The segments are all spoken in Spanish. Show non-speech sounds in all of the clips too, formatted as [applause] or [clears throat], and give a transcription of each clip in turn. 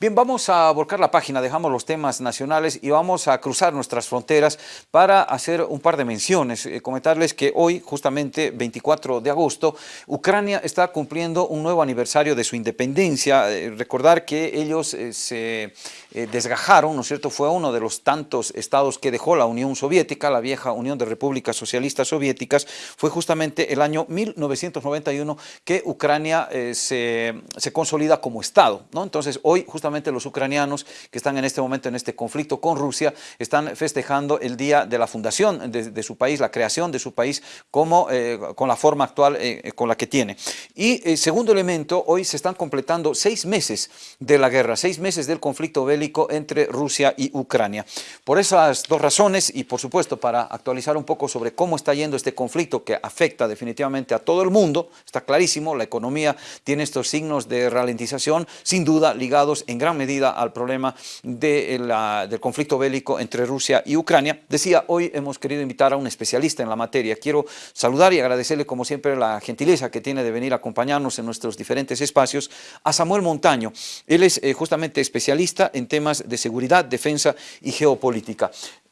Bien, vamos a volcar la página, dejamos los temas nacionales y vamos a cruzar nuestras fronteras para hacer un par de menciones. Eh, comentarles que hoy, justamente 24 de agosto, Ucrania está cumpliendo un nuevo aniversario de su independencia. Eh, recordar que ellos eh, se desgajaron, ¿no es cierto? Fue uno de los tantos estados que dejó la Unión Soviética, la vieja Unión de Repúblicas Socialistas Soviéticas. Fue justamente el año 1991 que Ucrania se, se consolida como estado, ¿no? Entonces, hoy justamente los ucranianos que están en este momento en este conflicto con Rusia están festejando el día de la fundación de, su país, la creación de su país como, eh, con la forma actual eh, con la que tiene. Y eh, segundo elemento, hoy se están completando seis meses de la guerra, seis meses del conflicto bélico entre Rusia y Ucrania. Por esas dos razones y por supuesto para actualizar un poco sobre cómo está yendo este conflicto que afecta definitivamente a todo el mundo, está clarísimo, la economía tiene estos signos de ralentización, sin duda ligados en gran medida al problema de del conflicto bélico entre Rusia y Ucrania. Decía, hoy hemos querido invitar a un especialista en la materia. Quiero saludar y agradecerle como siempre la gentileza que tiene de venir a acompañarnos en nuestros diferentes espacios a Samuel Montaño. Él es eh, justamente especialista en temas de seguridad, defensa y geopolítica.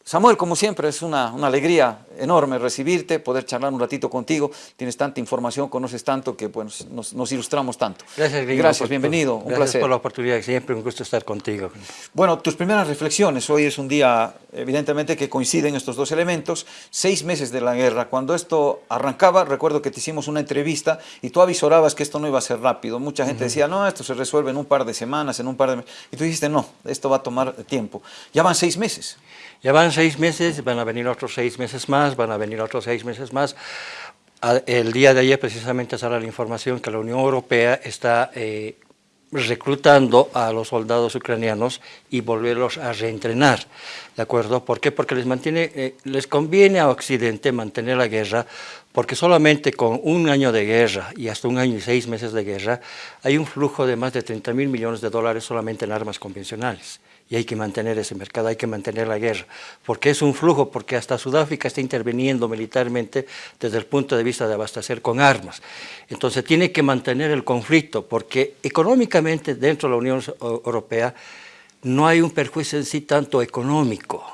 Samuel, como siempre, es una, alegría enorme recibirte, poder charlar un ratito contigo. Tienes tanta información, conoces tanto que pues, nos, ilustramos tanto. Gracias, Gracias, bienvenido, un gracias placer. por la oportunidad, siempre un gusto estar contigo. Bueno, tus primeras reflexiones. Hoy es un día, evidentemente, que coinciden estos dos elementos. Seis meses de la guerra. Cuando esto arrancaba, recuerdo que te hicimos una entrevista y tú avisorabas que esto no iba a ser rápido. Mucha gente decía, no, esto se resuelve en un par de semanas, en un par de meses. Y tú dijiste, no, esto va a tomar tiempo. Ya van seis meses. Ya van seis meses, van a venir otros seis meses más, van a venir otros seis meses más. El día de ayer precisamente sale la información que la Unión Europea está eh, reclutando a los soldados ucranianos y volverlos a reentrenar, ¿de acuerdo? ¿Por qué? Porque les, mantiene, eh, les conviene a Occidente mantener la guerra, porque solamente con un año de guerra y hasta un año y seis meses de guerra, hay un flujo de más de 30 mil millones de dólares solamente en armas convencionales y hay que mantener ese mercado, hay que mantener la guerra, porque es un flujo, porque hasta Sudáfrica está interviniendo militarmente desde el punto de vista de abastecer con armas. Entonces tiene que mantener el conflicto, porque económicamente dentro de la Unión Europea no hay un perjuicio en sí tanto económico,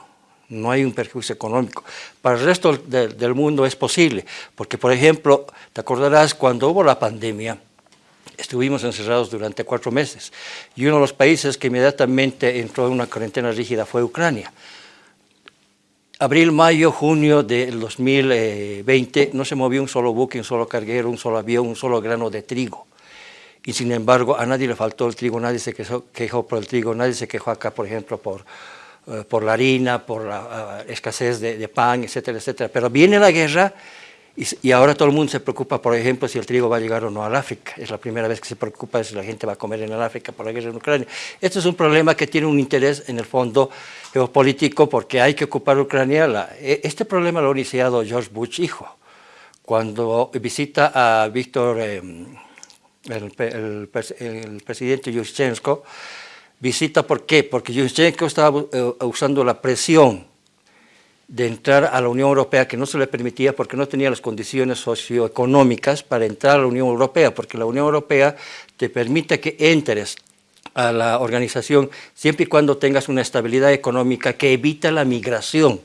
no hay un perjuicio económico. Para el resto del mundo es posible, porque por ejemplo, te acordarás cuando hubo la pandemia, estuvimos encerrados durante cuatro meses y uno de los países que inmediatamente entró en una cuarentena rígida fue Ucrania. Abril, mayo, junio del 2020 no se movió un solo buque, un solo carguero, un solo avión, un solo grano de trigo. Y sin embargo, a nadie le faltó el trigo, nadie se quejó, por el trigo, nadie se quejó acá, por ejemplo, por, eh, por la harina, por la eh, escasez de, de pan, etcétera, etcétera. Pero viene la guerra y, ahora todo el mundo se preocupa, por ejemplo, si el trigo va a llegar o no al África. Es la primera vez que se preocupa si la gente va a comer en el África por la guerra en Ucrania. Esto es un problema que tiene un interés en el fondo geopolítico porque hay que ocupar Ucrania. E, este problema lo ha iniciado George Bush hijo, cuando visita a Víctor, em, el, presidente Yushchenko, visita ¿por qué? Porque Yushchenko estaba eh, usando la presión de entrar a la Unión Europea que no se le permitía porque no tenía las condiciones socioeconómicas para entrar a la Unión Europea, porque la Unión Europea te permite que entres a la organización siempre y cuando tengas una estabilidad económica que evita la migración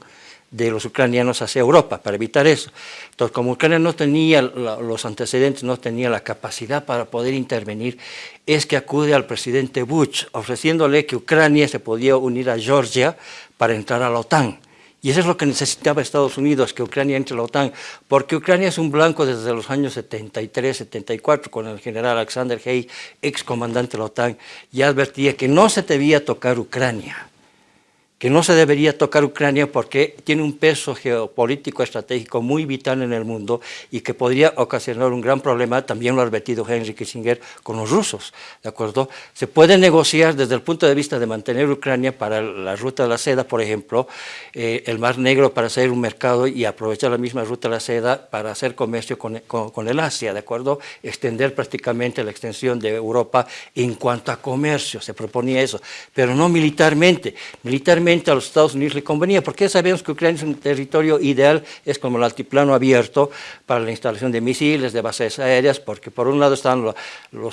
de los ucranianos hacia Europa, para evitar eso. Entonces, como Ucrania no tenía los antecedentes, no tenía la capacidad para poder intervenir, es que acude al presidente Bush, ofreciéndole que Ucrania se podía unir a Georgia para entrar a la OTAN. Y eso es lo que necesitaba Estados Unidos, que Ucrania entre a la OTAN, porque Ucrania es un blanco desde los años 73, 74, con el general Alexander Hay, ex comandante de la OTAN, ya advertía que no se debía tocar Ucrania que no se debería tocar Ucrania porque tiene un peso geopolítico estratégico muy vital en el mundo y que podría ocasionar un gran problema, también lo ha advertido Henry Kissinger, con los rusos, ¿de acuerdo? Se puede negociar desde el punto de vista de mantener Ucrania para la ruta de la seda, por ejemplo, eh, el Mar Negro para hacer un mercado y aprovechar la misma ruta de la seda para hacer comercio con, con el Asia, ¿de acuerdo? Extender prácticamente la extensión de Europa en cuanto a comercio, se proponía eso, pero no militarmente. Militarmente a los Estados Unidos le convenía, porque sabemos que Ucrania es un territorio ideal, es como el altiplano abierto para la instalación de misiles, de bases aéreas, porque por un lado están los,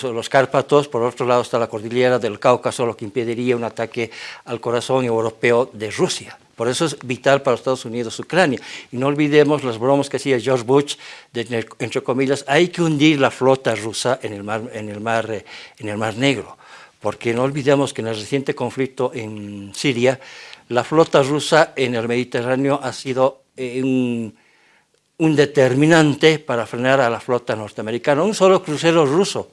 los, Cárpatos, por otro lado está la cordillera del Cáucaso, lo que impediría un ataque al corazón europeo de Rusia. Por eso es vital para los Estados Unidos Ucrania. Y no olvidemos las bromas que hacía George Bush, de, entre comillas, hay que hundir la flota rusa en el mar, en el mar, eh, en el mar Negro porque no olvidemos que en el reciente conflicto en Siria, la flota rusa en el Mediterráneo ha sido eh, un, determinante para frenar a la flota norteamericana. Un solo crucero ruso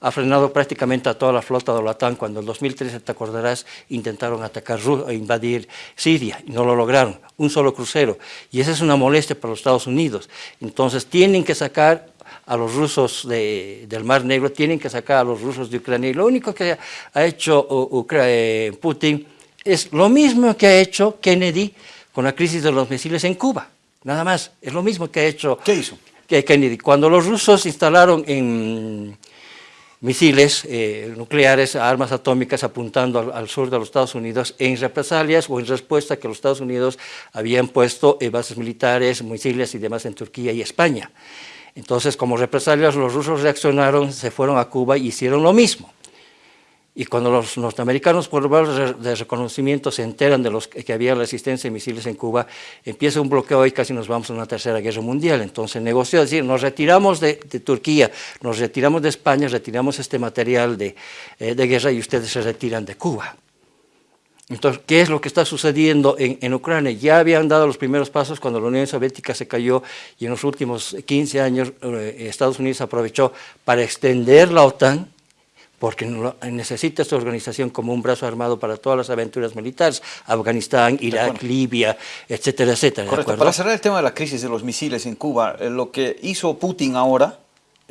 ha frenado prácticamente a toda la flota de la OTAN cuando en 2013, te acordarás, intentaron atacar e invadir Siria y no lo lograron, un solo crucero. Y esa es una molestia para los Estados Unidos. Entonces tienen que sacar a los rusos del Mar Negro, tienen que sacar a los rusos de Ucrania. Y lo único que ha hecho eh, Putin es lo mismo que ha hecho Kennedy con la crisis de los misiles en Cuba. Nada más, es lo mismo que ha hecho ¿Qué hizo? Kennedy. Cuando los rusos instalaron en misiles eh, nucleares, armas atómicas apuntando al, al, sur de los Estados Unidos en represalias o en respuesta a que los Estados Unidos habían puesto eh, bases militares, misiles y demás en Turquía y España. Entonces, como represalias, los rusos reaccionaron, se fueron a Cuba y hicieron lo mismo. Y cuando los norteamericanos por de reconocimiento se enteran de los que había resistencia de misiles en Cuba, empieza un bloqueo y casi nos vamos a una tercera guerra mundial. Entonces negoció, es decir, nos retiramos de, Turquía, nos retiramos de España, retiramos este material de, eh, de guerra y ustedes se retiran de Cuba. Entonces, ¿qué es lo que está sucediendo en, Ucrania? Ya habían dado los primeros pasos cuando la Unión Soviética se cayó y en los últimos 15 años eh, Estados Unidos aprovechó para extender la OTAN, porque necesita esta organización como un brazo armado para todas las aventuras militares, Afganistán, Irak, Libia, etcétera, etcétera. Correcto. Para cerrar el tema de la crisis de los misiles en Cuba, eh, lo que hizo Putin ahora,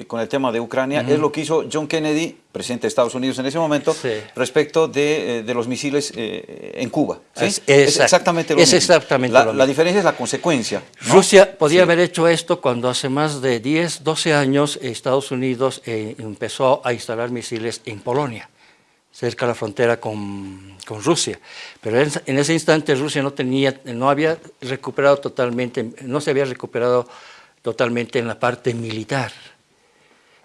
con el tema de Ucrania, es lo que hizo John Kennedy, presidente de Estados Unidos en ese momento, respecto de, eh, de, los misiles eh, en Cuba. Es, exactamente lo es mismo. Exactamente la, la, diferencia es la consecuencia. Rusia podía haber hecho esto cuando hace más de 10, 12 años Estados Unidos empezó a instalar misiles en Polonia cerca de la frontera con, con Rusia. Pero en, en, ese instante Rusia no, tenía, no había recuperado totalmente, no se había recuperado totalmente en la parte militar.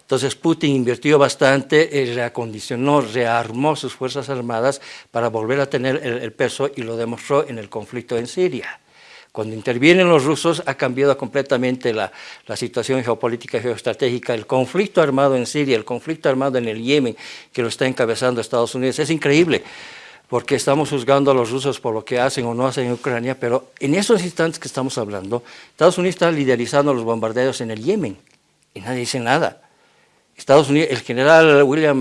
Entonces Putin invirtió bastante, eh, reacondicionó, rearmó sus fuerzas armadas para volver a tener el, peso y lo demostró en el conflicto en Siria. Cuando intervienen los rusos ha cambiado completamente la, la, situación geopolítica y geoestratégica. El conflicto armado en Siria, el conflicto armado en el Yemen, que lo está encabezando Estados Unidos, es increíble, porque estamos juzgando a los rusos por lo que hacen o no hacen en Ucrania, pero en esos instantes que estamos hablando, Estados Unidos está liderizando los bombardeos en el Yemen y nadie dice nada. Estados Unidos, el general William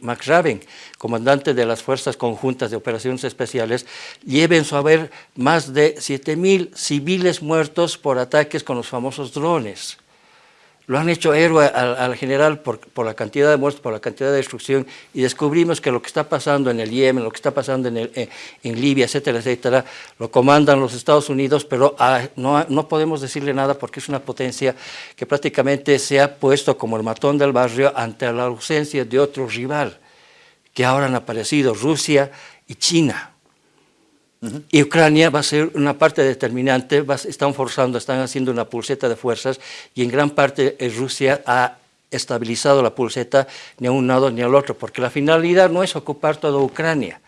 McRaven, comandante de las Fuerzas Conjuntas de Operaciones Especiales, lleva en su haber más de 7.000 civiles muertos por ataques con los famosos drones. Lo han hecho héroe al, general por, la cantidad de muertos, por la cantidad de destrucción, y descubrimos que lo que está pasando en el Yemen, lo que está pasando en, eh, Libia, etcétera, etcétera, lo comandan los Estados Unidos, pero ah, no, no, podemos decirle nada porque es una potencia que prácticamente se ha puesto como el matón del barrio ante la ausencia de otro rival, que ahora han aparecido Rusia y China. Y Ucrania va a ser una parte determinante, están forzando, están haciendo una pulseta de fuerzas y en gran parte eh, Rusia ha estabilizado la pulseta ni a un lado ni al otro, porque la finalidad no es ocupar toda Ucrania,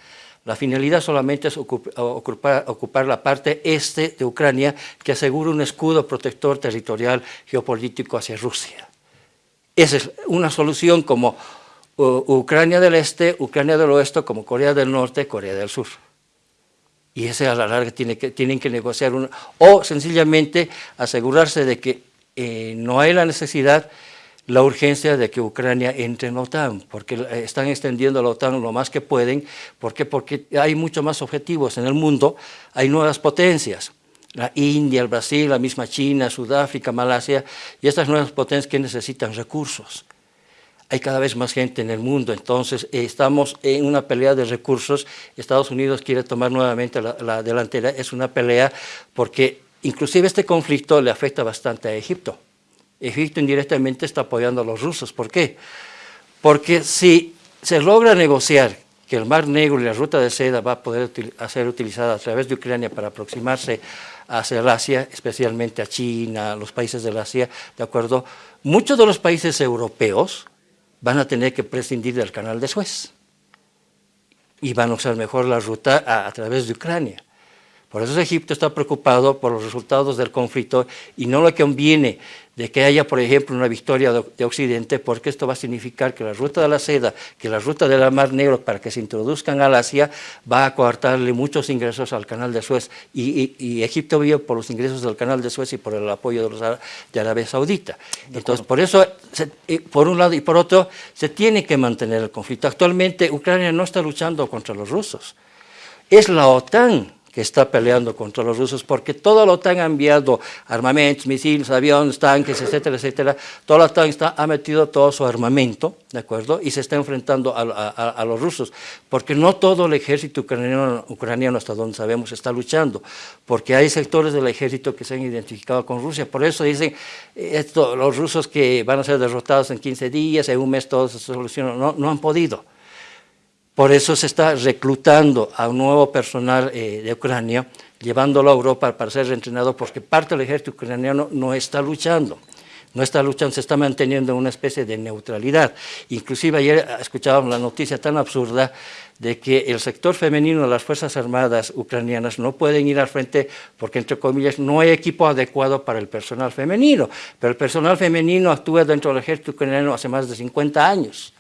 la finalidad solamente es ocupar, ocupar, la parte este de Ucrania que asegura un escudo protector territorial geopolítico hacia Rusia. Esa es una solución como Ucrania del Este, Ucrania del Oeste, como Corea del Norte, Corea del Sur y ese a la larga tiene que, tienen que negociar una, o sencillamente asegurarse de que eh, no hay la necesidad, la urgencia de que Ucrania entre en la OTAN, porque están extendiendo la OTAN lo más que pueden, ¿por qué? Porque hay muchos más objetivos en el mundo, hay nuevas potencias, la India, el Brasil, la misma China, Sudáfrica, Malasia, y estas nuevas potencias que necesitan recursos hay cada vez más gente en el mundo, entonces eh, estamos en una pelea de recursos, Estados Unidos quiere tomar nuevamente la, delantera, es una pelea porque inclusive este conflicto le afecta bastante a Egipto. Egipto indirectamente está apoyando a los rusos, ¿por qué? Porque si se logra negociar que el Mar Negro y la ruta de seda va a poder ser utilizada a través de Ucrania para aproximarse hacia el Asia, especialmente a China, los países del Asia, ¿de acuerdo? Muchos de los países europeos van a tener que prescindir del canal de Suez y van a usar mejor la ruta a través de Ucrania. Por eso Egipto está preocupado por los resultados del conflicto y no le conviene de que haya, por ejemplo, una victoria de, Occidente, porque esto va a significar que la ruta de la seda, que la ruta del Mar Negro para que se introduzcan al Asia, va a coartarle muchos ingresos al canal de Suez. Y, Egipto vive por los ingresos del canal de Suez y por el apoyo de, los, de Arabia Saudita. Entonces, por eso, por un lado y por otro, se tiene que mantener el conflicto. Actualmente, Ucrania no está luchando contra los rusos. Es la OTAN que está peleando contra los rusos, porque todo OTAN ha enviado armamentos, misiles, aviones, tanques, etcétera, etcétera. Toda la OTAN está, ha metido todo su armamento, ¿de acuerdo? Y se está enfrentando a, los rusos, porque no todo el ejército ucraniano, ucraniano, hasta donde sabemos, está luchando, porque hay sectores del ejército que se han identificado con Rusia. Por eso dicen, esto, los rusos que van a ser derrotados en 15 días, en un mes todo se soluciona, no, no han podido. Por eso se está reclutando a un nuevo personal eh, de Ucrania, llevándolo a Europa para ser entrenado, porque parte del ejército ucraniano no está luchando. No está luchando, se está manteniendo una especie de neutralidad. Inclusive ayer escuchábamos la noticia tan absurda de que el sector femenino de las Fuerzas Armadas ucranianas no pueden ir al frente porque, entre comillas, no hay equipo adecuado para el personal femenino. Pero el personal femenino actúa dentro del ejército ucraniano hace más de 50 años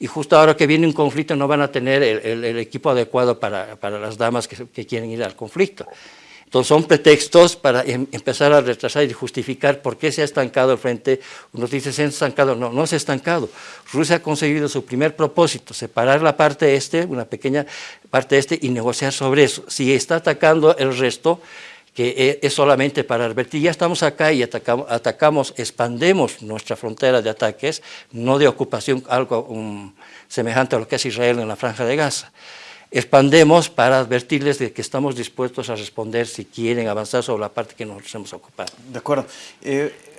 y justo ahora que viene un conflicto no van a tener el, equipo adecuado para, las damas que, quieren ir al conflicto. Entonces son pretextos para em, empezar a retrasar y justificar por qué se ha estancado el frente. Uno dice se ha estancado, no, no se ha estancado. Rusia ha conseguido su primer propósito, separar la parte este, una pequeña parte este y negociar sobre eso. Si está atacando el resto, que e, es solamente para advertir, ya estamos acá y atacamos, atacamos expandemos nuestra frontera de ataques, no de ocupación, algo um, semejante a lo que es Israel en la Franja de Gaza. Expandemos para advertirles de que estamos dispuestos a responder si quieren avanzar sobre la parte que nos hemos ocupado. De acuerdo. Eh,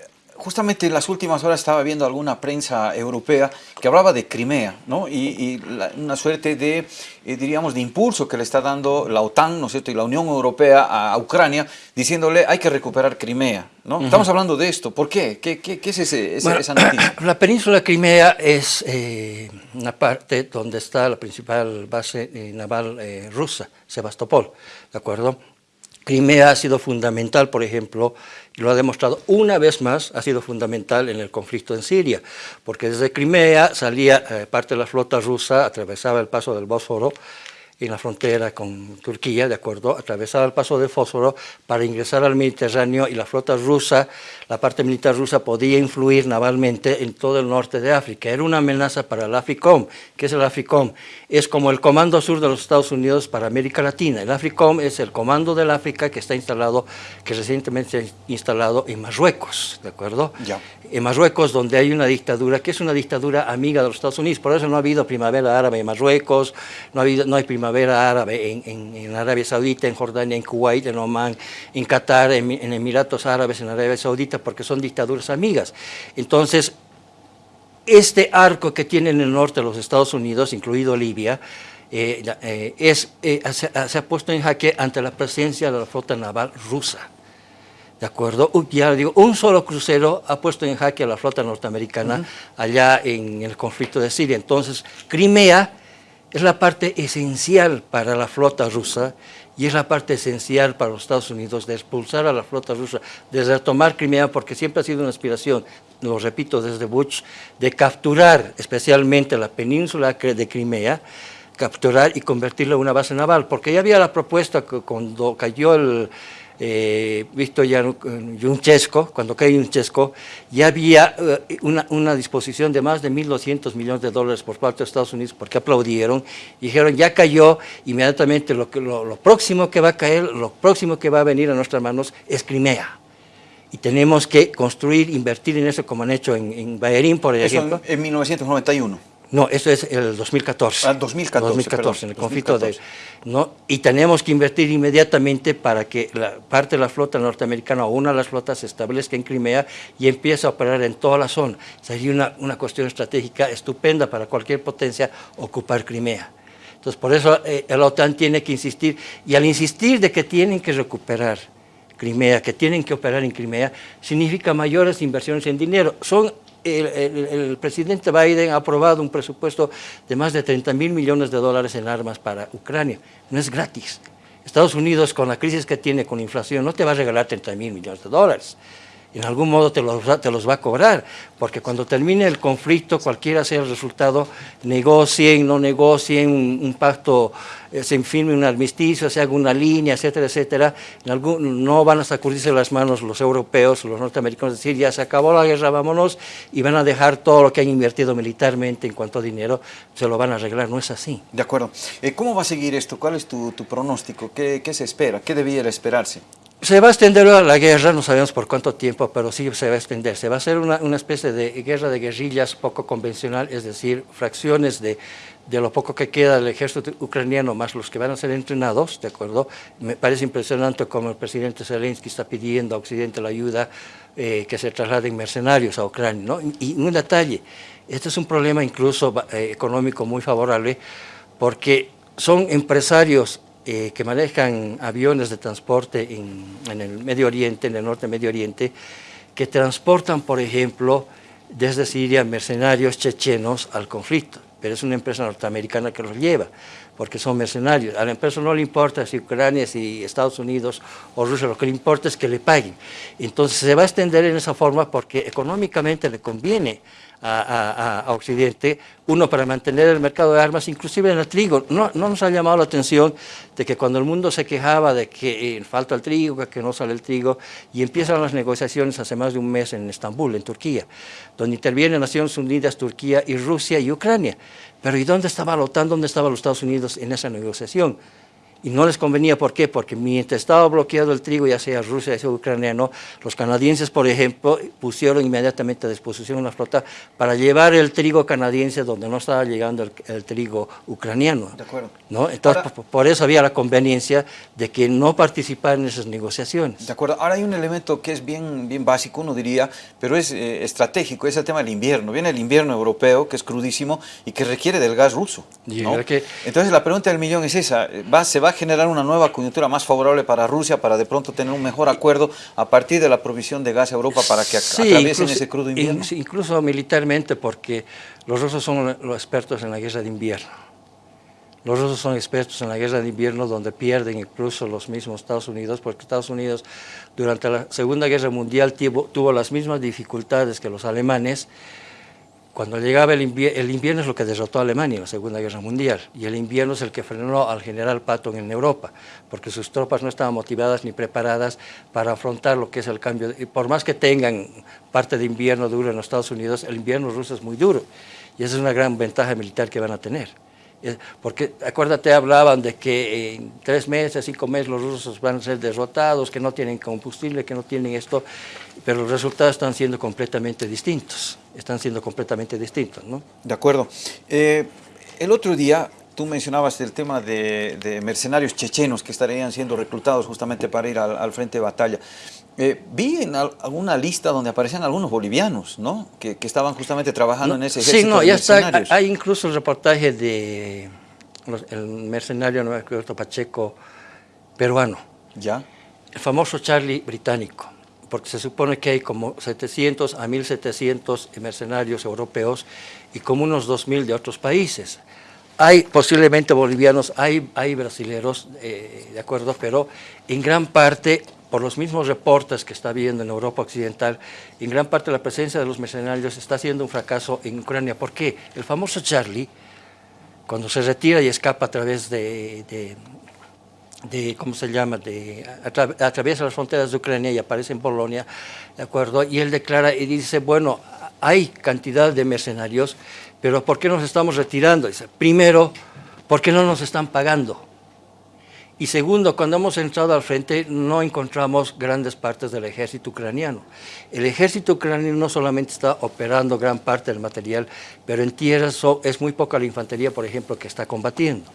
justamente en las últimas horas estaba viendo alguna prensa europea que hablaba de Crimea, ¿no? Y, una suerte de, eh, diríamos, de impulso que le está dando la OTAN, ¿no es cierto?, y la Unión Europea a, Ucrania, diciéndole hay que recuperar Crimea, ¿no? Estamos hablando de esto, ¿por qué? ¿Qué, qué, es ese, esa noticia? [clears throat] La península de Crimea es eh, una parte donde está la principal base eh, naval rusa, Sebastopol, ¿de acuerdo? Crimea ha sido fundamental, por ejemplo, y lo ha demostrado una vez más, ha sido fundamental en el conflicto en Siria, porque desde Crimea salía eh, parte de la flota rusa, atravesaba el paso del Bósforo, en la frontera con Turquía, de acuerdo, atravesaba el paso de Fósforo para ingresar al Mediterráneo y la flota rusa, la parte militar rusa podía influir navalmente en todo el norte de África. Era una amenaza para el AFICOM. ¿Qué es el AFICOM? Es como el Comando Sur de los Estados Unidos para América Latina. El AFICOM es el Comando del África que está instalado, que recientemente se ha instalado en Marruecos, ¿de acuerdo? Ya en Marruecos, donde hay una dictadura que es una dictadura amiga de los Estados Unidos. Por eso no ha habido primavera árabe en Marruecos, no, ha habido, no hay primavera árabe en, Arabia Saudita, en Jordania, en Kuwait, en Oman, en Qatar, en, Emiratos Árabes, en Arabia Saudita, porque son dictaduras amigas. Entonces, este arco que tiene en el norte los Estados Unidos, incluido Libia, eh, eh, eh, se ha puesto en jaque ante la presencia de la flota naval rusa. ¿De acuerdo? Ya digo, un solo crucero ha puesto en jaque a la flota norteamericana allá en el conflicto de Siria. Entonces, Crimea es la parte esencial para la flota rusa y es la parte esencial para los Estados Unidos de expulsar a la flota rusa, de retomar Crimea, porque siempre ha sido una aspiración, lo repito desde Bush, de capturar especialmente la península de Crimea, capturar y convertirla en una base naval, porque ya había la propuesta que cuando cayó el eh, visto ya Yunchesco, cuando cae Yunchesco, ya había eh, una, disposición de más de 1.200 millones de dólares por parte de Estados Unidos, porque aplaudieron, dijeron ya cayó, inmediatamente lo, lo, próximo que va a caer, lo próximo que va a venir a nuestras manos es Crimea y tenemos que construir, invertir en eso como han hecho en, en Bayerín, por ejemplo. en 1991. No, eso es el 2014. Ah, 2014, 2014 en el conflicto de... ¿no? Y tenemos que invertir inmediatamente para que la parte de la flota norteamericana o una de las flotas se establezca en Crimea y empiece a operar en toda la zona. Sería una, una cuestión estratégica estupenda para cualquier potencia ocupar Crimea. Entonces, por eso eh, la OTAN tiene que insistir, y al insistir de que tienen que recuperar Crimea, que tienen que operar en Crimea, significa mayores inversiones en dinero. Son el, presidente Biden ha aprobado un presupuesto de más de 30 mil millones de dólares en armas para Ucrania. No es gratis. Estados Unidos, con la crisis que tiene con inflación, no te va a regalar 30 mil millones de dólares en algún modo te los, te los va a cobrar, porque cuando termine el conflicto, cualquiera sea el resultado, negocien, no negocien, un, pacto, eh, se firme un armisticio, se haga una línea, etcétera, etcétera, en algún, no van a sacudirse las manos los europeos, los norteamericanos, decir, ya se acabó la guerra, vámonos, y van a dejar todo lo que han invertido militarmente en cuanto a dinero, se lo van a arreglar, no es así. De acuerdo. Eh, ¿Cómo va a seguir esto? ¿Cuál es tu, pronóstico? ¿Qué, ¿Qué se espera? ¿Qué debiera esperarse? Se va a extender la guerra, no sabemos por cuánto tiempo, pero sí se va a extender. Se va a hacer una, una especie de guerra de guerrillas poco convencional, es decir, fracciones de, de, lo poco que queda del ejército ucraniano, más los que van a ser entrenados, ¿de acuerdo? Me parece impresionante como el presidente Zelensky está pidiendo a Occidente la ayuda eh, que se trasladen mercenarios a Ucrania, ¿no? Y un detalle, este es un problema incluso eh, económico muy favorable, porque son empresarios eh, que manejan aviones de transporte en, el Medio Oriente, en el norte Medio Oriente, que transportan, por ejemplo, desde Siria mercenarios chechenos al conflicto, pero es una empresa norteamericana que los lleva, porque son mercenarios. A la empresa no le importa si Ucrania, si Estados Unidos o Rusia, lo que le importa es que le paguen. Entonces se va a extender en esa forma porque económicamente le conviene a, Occidente, uno para mantener el mercado de armas, inclusive en el trigo. No, no, nos ha llamado la atención de que cuando el mundo se quejaba de que eh, falta el trigo, que no sale el trigo, y empiezan las negociaciones hace más de un mes en Estambul, en Turquía, donde intervienen Naciones Unidas, Turquía y Rusia y Ucrania. Pero ¿y dónde estaba la OTAN, dónde estaban los Estados Unidos en esa negociación? Y no les convenía, ¿por qué? Porque mientras estaba bloqueado el trigo, ya sea Rusia, ya sea ucraniano, los canadienses, por ejemplo, pusieron inmediatamente a disposición una flota para llevar el trigo canadiense donde no estaba llegando el, trigo ucraniano. De acuerdo. ¿no? Entonces, por, eso había la conveniencia de que no participar en esas negociaciones. De acuerdo. Ahora hay un elemento que es bien, bien básico, uno diría, pero es eh, estratégico, es el tema del invierno. Viene el invierno europeo, que es crudísimo y que requiere del gas ruso. Entonces, la pregunta del millón es esa, ¿va, ¿se va generar una nueva coyuntura más favorable para Rusia, para de pronto tener un mejor acuerdo a partir de la provisión de gas a Europa para que atraviesen ese crudo invierno? Incluso militarmente, porque los rusos son los expertos en la guerra de invierno. Los rusos son expertos en la guerra de invierno donde pierden incluso los mismos Estados Unidos, porque Estados Unidos durante la Segunda Guerra Mundial tuvo las mismas dificultades que los alemanes cuando llegaba el invierno, el invierno es lo que derrotó a Alemania en la Segunda Guerra Mundial y el invierno es el que frenó al general Patton en Europa, porque sus tropas no estaban motivadas ni preparadas para afrontar lo que es el cambio. Y por más que tengan parte de invierno duro en los Estados Unidos, el invierno ruso es muy duro y esa es una gran ventaja militar que van a tener. Porque, acuérdate, hablaban de que en tres meses, cinco meses los rusos van a ser derrotados, que no tienen combustible, que no tienen esto, pero los resultados están siendo completamente distintos, están siendo completamente distintos, ¿no? De acuerdo. Eh, el otro día tú mencionabas el tema de, mercenarios chechenos que estarían siendo reclutados justamente para ir al frente de batalla. Eh, vi en alguna lista donde aparecían algunos bolivianos, ¿no? Que, estaban justamente trabajando en ese ejército Sí, no, ya está, hay incluso el reportaje de el mercenario Roberto Pacheco peruano. ¿Ya? El famoso Charlie británico, porque se supone que hay como 700 a 1700 mercenarios europeos y como unos 2000 de otros países. Hay posiblemente bolivianos, hay, hay brasileros, eh, de acuerdo, pero en gran parte por los mismos reportes que está viendo en Europa Occidental, en gran parte la presencia de los mercenarios está siendo un fracaso en Ucrania. ¿Por qué? El famoso Charlie, cuando se retira y escapa a través de, de, ¿cómo se llama?, de, atraviesa las fronteras de Ucrania y aparece en Polonia, ¿de acuerdo? Y él declara y dice, bueno, hay cantidad de mercenarios, pero ¿por qué nos estamos retirando? Dice, primero, ¿por qué no nos están pagando? Y segundo, cuando hemos entrado al frente no encontramos grandes partes del ejército ucraniano. El ejército ucraniano no solamente está operando gran parte del material, pero en tierra es muy poca la infantería, por ejemplo, que está combatiendo.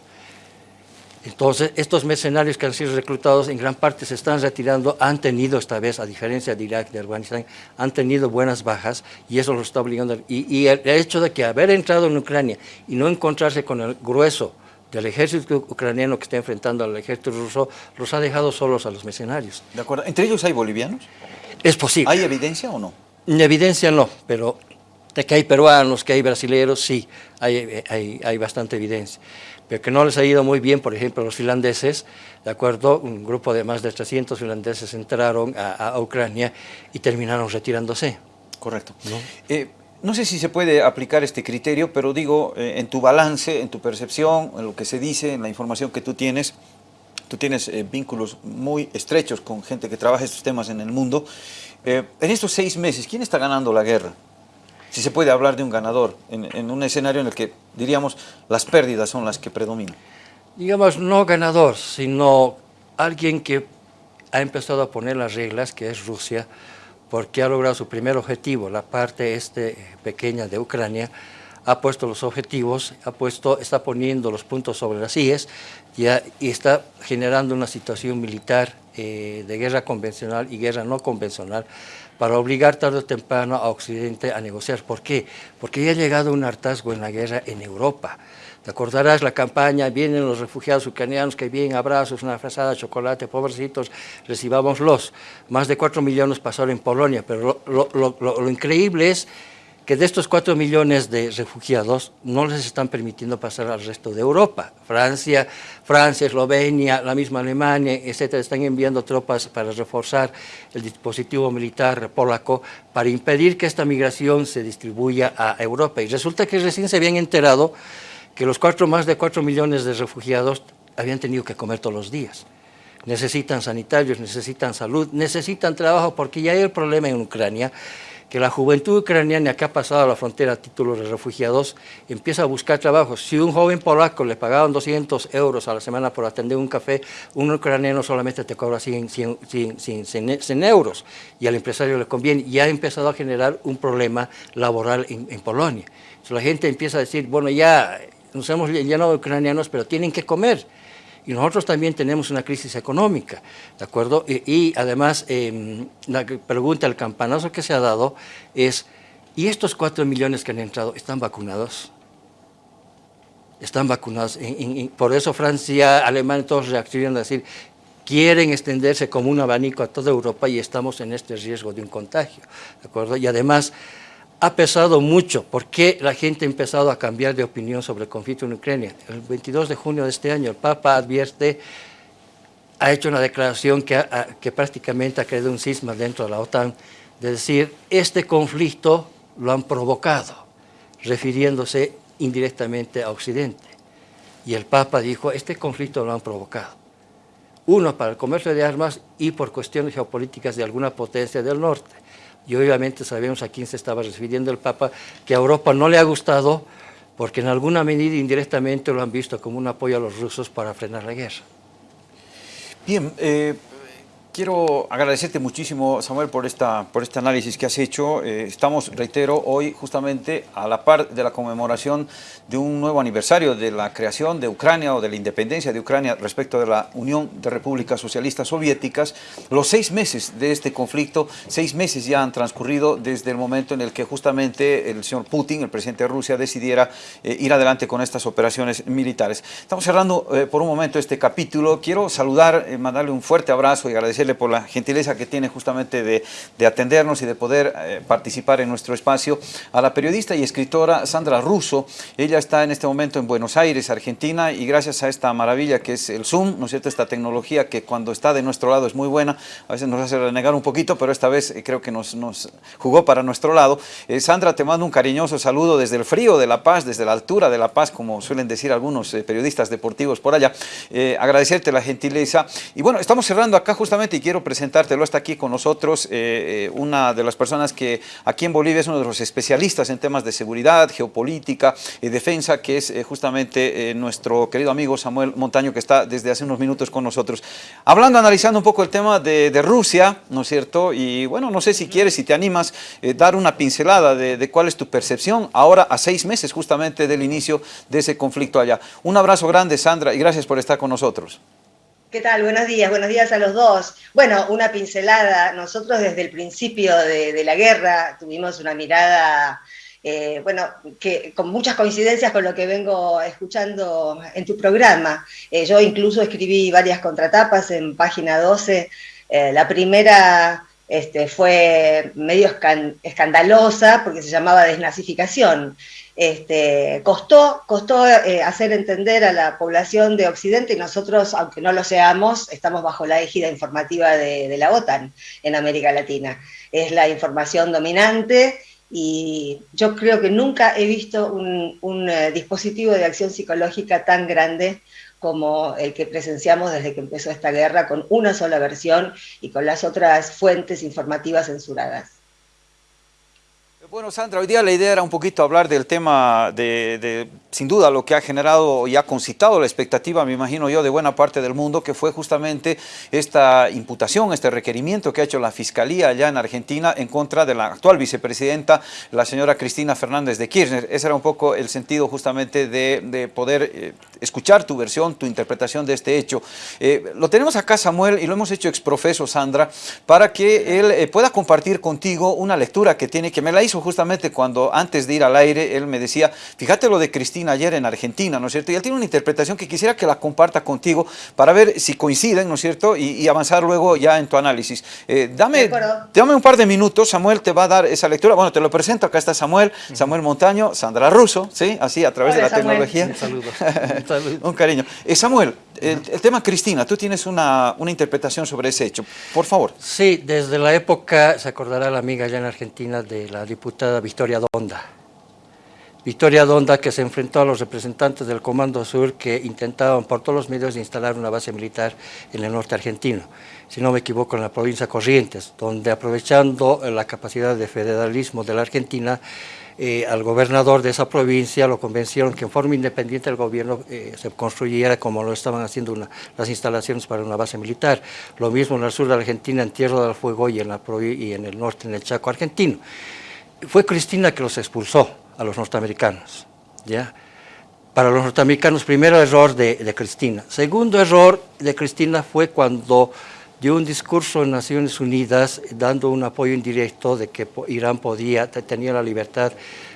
Entonces, estos mercenarios que han sido reclutados en gran parte se están retirando, han tenido esta vez, a diferencia de Irak, de Afganistán, han tenido buenas bajas y eso los está obligando. Y, y el hecho de que haber entrado en Ucrania y no encontrarse con el grueso del ejército ucraniano que está enfrentando al ejército ruso, los ha dejado solos a los mercenarios. De acuerdo. ¿Entre ellos hay bolivianos? Es posible. ¿Hay evidencia o no? Evidencia no, pero de que hay peruanos, que hay brasileños, sí, hay, hay, bastante evidencia. Pero que no les ha ido muy bien, por ejemplo, los finlandeses, ¿de acuerdo? Un grupo de más de 300 finlandeses entraron a, Ucrania y terminaron retirándose. Correcto. ¿No? Eh, no sé si se puede aplicar este criterio, pero digo, eh, en tu balance, en tu percepción, en lo que se dice, en la información que tú tienes, tú tienes eh, vínculos muy estrechos con gente que trabaja estos temas en el mundo. en estos seis meses, ¿quién está ganando la guerra? Si se puede hablar de un ganador en, un escenario en el que, diríamos, las pérdidas son las que predominan. Digamos, no ganador, sino alguien que ha empezado a poner las reglas, que es Rusia, porque ha logrado su primer objetivo, la parte este pequeña de Ucrania, ha puesto los objetivos, ha puesto, está poniendo los puntos sobre las IES y, y está generando una situación militar eh, de guerra convencional y guerra no convencional para obligar tarde o temprano a Occidente a negociar. ¿Por qué? Porque ya ha llegado un hartazgo en la guerra en Europa. Te acordarás la campaña, vienen los refugiados ucranianos que vienen abrazos, una frazada, chocolate, pobrecitos, recibámoslos. Más de cuatro millones pasaron en Polonia, pero lo increíble es que de estos cuatro millones de refugiados no les están permitiendo pasar al resto de Europa. Francia, Francia, Eslovenia, la misma Alemania, etcétera, están enviando tropas para reforzar el dispositivo militar polaco para impedir que esta migración se distribuya a Europa. Y resulta que recién se habían enterado que los cuatro, más de cuatro millones de refugiados habían tenido que comer todos los días. Necesitan sanitarios, necesitan salud, necesitan trabajo, porque ya hay el problema en Ucrania que la juventud ucraniana que ha pasado a la frontera a título de refugiados empieza a buscar trabajo. Si un joven polaco le pagaban 200 euros a la semana por atender un café, un ucraniano solamente te cobra 100, 100, euros y al empresario le conviene. Y ha empezado a generar un problema laboral en, Polonia. La gente empieza a decir, bueno, ya nos hemos llenado de ucranianos, pero tienen que comer y nosotros también tenemos una crisis económica, ¿de acuerdo? Y, además, em, la pregunta, el campanazo que se ha dado es, ¿y estos cuatro millones que han entrado están vacunados? Están vacunados. por eso Francia, Alemania, todos reaccionan a decir, quieren extenderse como un abanico a toda Europa y estamos en este riesgo de un contagio, ¿de acuerdo? Y además, ha pesado mucho porque la gente ha empezado a cambiar de opinión sobre el conflicto en Ucrania. El 22 de junio de este año el Papa advierte, ha hecho una declaración que, que prácticamente ha creado un cisma dentro de la OTAN, de decir, este conflicto lo han provocado, refiriéndose indirectamente a Occidente. Y el Papa dijo, este conflicto lo han provocado. Uno, para el comercio de armas y por cuestiones geopolíticas de alguna potencia del norte y obviamente sabemos a quién se estaba refiriendo el Papa, que a Europa no le ha gustado porque en alguna medida indirectamente lo han visto como un apoyo a los rusos para frenar la guerra. Bien, eh, Quiero agradecerte muchísimo, Samuel, por, esta, por este análisis que has hecho. Eh, estamos, reitero, hoy justamente a la par de la conmemoración de un nuevo aniversario de la creación de Ucrania o de la independencia de Ucrania respecto de la Unión de Repúblicas Socialistas Soviéticas. Los seis meses de este conflicto, seis meses ya han transcurrido desde el momento en el que justamente el señor Putin, el presidente de Rusia, decidiera eh, ir adelante con estas operaciones militares. Estamos cerrando eh, por un momento este capítulo. Quiero saludar, mandarle un fuerte abrazo y agradecer por la gentileza que tiene justamente de, atendernos y de poder eh, participar en nuestro espacio, a la periodista y escritora Sandra Russo. Ella está en este momento en Buenos Aires, Argentina, y gracias a esta maravilla que es el Zoom, ¿no es cierto?, esta tecnología que cuando está de nuestro lado es muy buena, a veces nos hace renegar un poquito, pero esta vez eh, creo que nos, jugó para nuestro lado. Eh, Sandra, te mando un cariñoso saludo desde el frío de La Paz, desde la altura de La Paz, como suelen decir algunos periodistas deportivos por allá. agradecerte la gentileza. Y bueno, estamos cerrando acá justamente y quiero presentártelo, está aquí con nosotros eh, eh, una de las personas que aquí en Bolivia es uno de los especialistas en temas de seguridad, geopolítica y defensa, que es eh, justamente nuestro querido amigo Samuel Montaño, que está desde hace unos minutos con nosotros. Hablando, analizando un poco el tema de, Rusia, ¿no es cierto? Y bueno, no sé si quieres, si te animas, dar una pincelada de, de cuál es tu percepción ahora a seis meses justamente del inicio de ese conflicto allá. Un abrazo grande, Sandra, y gracias por estar con nosotros. ¿Qué tal? Buenos días, buenos días a los dos. Bueno, una pincelada. Nosotros desde el principio de, la guerra tuvimos una mirada eh, bueno, que con muchas coincidencias con lo que vengo escuchando en tu programa. Eh, yo incluso escribí varias contratapas en página 12. Eh, la primera este, fue medio escandalosa porque se llamaba desnazificación. Este, costó costó hacer entender a la población de Occidente y nosotros, aunque no lo seamos, estamos bajo la égida informativa de, de la OTAN en América Latina. Es la información dominante y yo creo que nunca he visto un, eh, dispositivo de acción psicológica tan grande como el que presenciamos desde que empezó esta guerra, con una sola versión y con las otras fuentes informativas censuradas. Bueno, Sandra, hoy día la idea era un poquito hablar del tema de, sin duda, lo que ha generado y ha concitado la expectativa, me imagino yo, de buena parte del mundo, que fue justamente esta imputación, este requerimiento que ha hecho la Fiscalía allá en Argentina en contra de la actual vicepresidenta, la señora Cristina Fernández de Kirchner. Ese era un poco el sentido justamente de, poder eh, escuchar tu versión, tu interpretación de este hecho. Eh, lo tenemos acá, Samuel, y lo hemos hecho exprofeso, Sandra, para que él eh, pueda compartir contigo una lectura que tiene, que me la hizo justamente cuando antes de ir al aire, él me decía, fíjate lo de Cristina ayer en Argentina, ¿no es cierto? Y él tiene una interpretación que quisiera que la comparta contigo para ver si coinciden, ¿no es cierto? Y, avanzar luego ya en tu análisis. Eh, dame, dame un par de minutos, Samuel te va a dar esa lectura. Bueno, te lo presento, acá está Samuel, Samuel Montaño, Sandra Russo, ¿sí? Así, a través de la tecnología. Un saludo. un [laughs] cariño. Eh, Samuel, el, tema Cristina, tú tienes una, una, interpretación sobre ese hecho, por favor. Sí, desde la época, se acordará la amiga allá en Argentina de la diputada Victoria Donda. Victoria Donda que se enfrentó a los representantes del Comando Sur que intentaban por todos los medios instalar una base militar en el norte argentino, si no me equivoco en la provincia Corrientes, donde aprovechando la capacidad de federalismo de la Argentina, eh, al gobernador de esa provincia lo convencieron que en forma independiente el gobierno eh, se construyera como lo estaban haciendo las instalaciones para una base militar. Lo mismo en el sur de Argentina, en Tierra del Fuego y en, el norte, en el Chaco argentino. Fue Cristina que los expulsó a los norteamericanos. ¿ya? Para los norteamericanos, primero error de Cristina. Segundo error de Cristina fue cuando dio un discurso en Naciones Unidas dando un apoyo indirecto de que Irán podía, tenía la libertad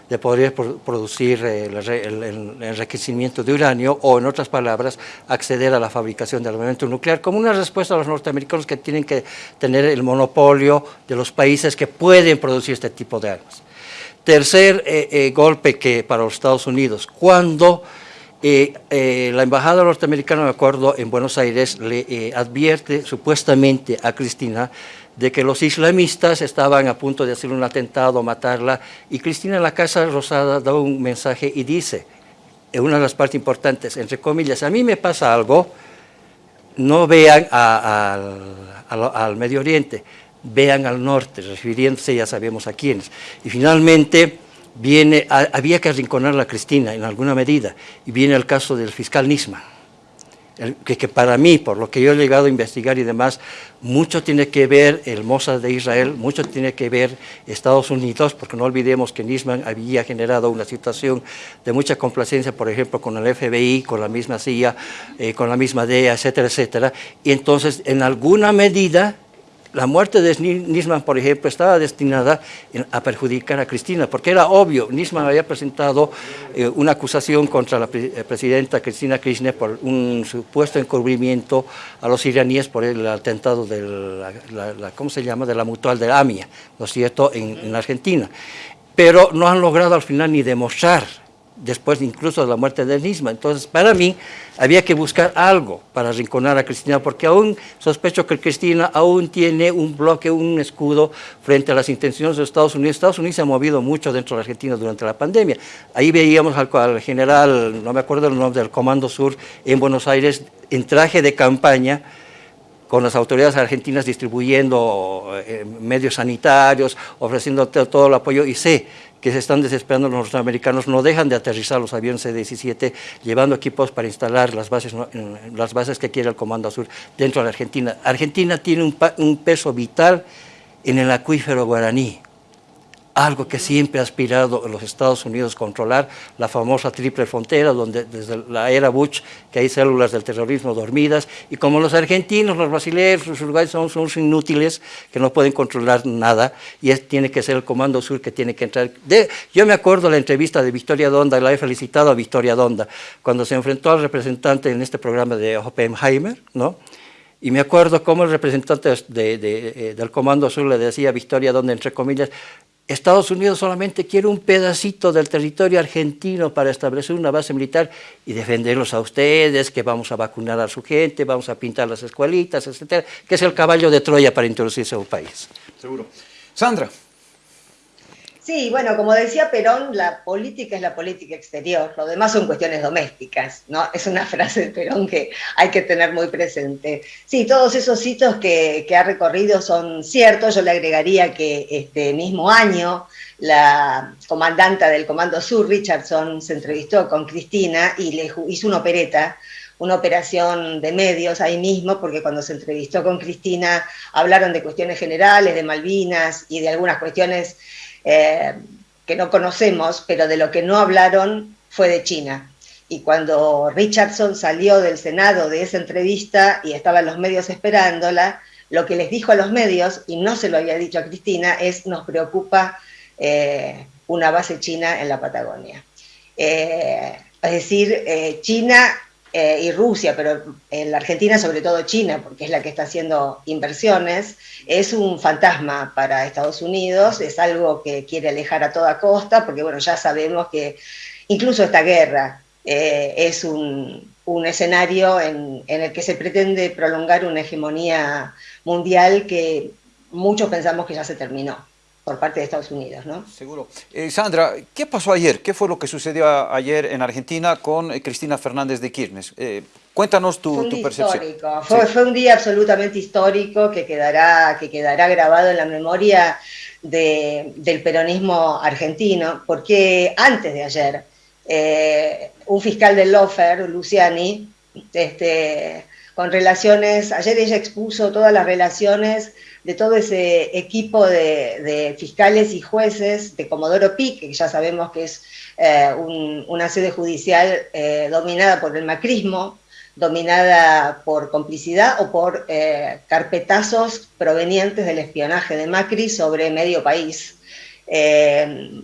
de poder producir eh, el, enriquecimiento de uranio o, en otras palabras, acceder a la fabricación de armamento nuclear, como una respuesta a los norteamericanos que tienen que tener el monopolio de los países que pueden producir este tipo de armas. Tercer eh, eh, golpe que para los Estados Unidos, cuando eh, la embajada norteamericana, de acuerdo, en Buenos Aires le eh, advierte supuestamente a Cristina de que los islamistas estaban a punto de hacer un atentado, matarla, y Cristina en la Casa Rosada da un mensaje y dice, en una de las partes importantes, entre comillas, a mí me pasa algo, no vean al Medio Oriente, vean al norte, refiriéndose ya sabemos a quiénes. Y finalmente, viene, había que arrinconar a Cristina en alguna medida, y viene el caso del fiscal Nisman, que, para mí, por lo que yo he llegado a investigar y demás, mucho tiene que ver el Mossad de Israel, mucho tiene que ver Estados Unidos, porque no olvidemos que Nisman había generado una situación de mucha complacencia, por ejemplo, con el FBI, con la misma CIA, eh, con la misma DEA, etcétera, etcétera, y entonces, en alguna medida, la muerte de Nisman, por ejemplo, estaba destinada a perjudicar a Cristina, porque era obvio, Nisman había presentado eh, una acusación contra la eh, presidenta Cristina Kirchner por un supuesto encubrimiento a los iraníes por el atentado de la, ¿cómo se llama?, de la mutual de AMIA, ¿no es cierto?, en Argentina. Pero no han logrado al final ni demostrar después incluso de la muerte de Nisman. Entonces, para mí, había que buscar algo para arrinconar a Cristina, porque aún sospecho que Cristina aún tiene un bloque, un escudo frente a las intenciones de Estados Unidos. Estados Unidos se ha movido mucho dentro de Argentina durante la pandemia. Ahí veíamos al, general, no me acuerdo el nombre, del Comando Sur en Buenos Aires, en traje de campaña, con las autoridades argentinas distribuyendo eh, medios sanitarios, ofreciendo todo el apoyo, y sé que se están desesperando los norteamericanos, no dejan de aterrizar los aviones C-17, llevando equipos para instalar las bases, las bases que quiere el Comando Sur dentro de la Argentina. Argentina tiene un, peso vital en el acuífero guaraní. Algo que siempre ha aspirado los Estados Unidos controlar, la famosa triple frontera, donde desde la era Bush, que hay células del terrorismo dormidas, y como los argentinos, los brasileños, los uruguayos son, son inútiles, que no pueden controlar nada, y es, tiene que ser el Comando Sur que tiene que entrar. De, yo me acuerdo de la entrevista de Victoria Donda, la he felicitado a Victoria Donda, cuando se enfrentó al representante en este programa de Oppenheimer, ¿no? Y me acuerdo cómo el representante de, de, del Comando Sur le decía a Victoria Donda, entre comillas, Estados Unidos solamente quiere un pedacito del territorio argentino para establecer una base militar y defenderlos a ustedes, que vamos a vacunar a su gente, vamos a pintar las escuelitas, etcétera, que es el caballo de Troya para introducirse a un país. Seguro. Sandra. Sí, bueno, como decía Perón, la política es la política exterior, lo demás son cuestiones domésticas, ¿no? Es una [laughs] frase de Perón que hay que tener muy presente. Sí, todos esos hitos que, ha recorrido son ciertos, yo le agregaría que este mismo año la comandante del Comando Sur, Richardson, se entrevistó con Cristina y le hizo una opereta una operación de medios ahí mismo, porque cuando se entrevistó con Cristina hablaron de cuestiones generales, de Malvinas y de algunas cuestiones eh, que no conocemos, pero de lo que no hablaron fue de China. Y cuando Richardson salió del Senado de esa entrevista y estaban los medios esperándola, lo que les dijo a los medios, y no se lo había dicho a Cristina, es nos preocupa eh, una base china en la Patagonia. Eh, es decir, China eh, y Rusia, pero en la Argentina sobre todo China, porque es la que está haciendo inversiones, es un fantasma para Estados Unidos, es algo que quiere alejar a toda costa, porque bueno, ya sabemos que incluso esta guerra eh, es un, escenario en, en, el que se pretende prolongar una hegemonía mundial que muchos pensamos que ya se terminó por parte de Estados Unidos. ¿no? Seguro. Eh, Sandra, ¿qué pasó ayer? ¿Qué fue lo que sucedió ayer en Argentina con eh, Cristina Fernández de Kirchner? Eh, cuéntanos tu, tu percepción. Fue, fue, un día absolutamente histórico que quedará, que quedará grabado en la memoria de, del peronismo argentino, porque antes de ayer, un fiscal del Lofer, Luciani, este, con relaciones, ayer ella expuso todas las relaciones de todo ese equipo de, fiscales y jueces de Comodoro Pi, que ya sabemos que es eh, una sede judicial eh, dominada por el macrismo, dominada por complicidad o por eh, carpetazos provenientes del espionaje de Macri sobre medio país.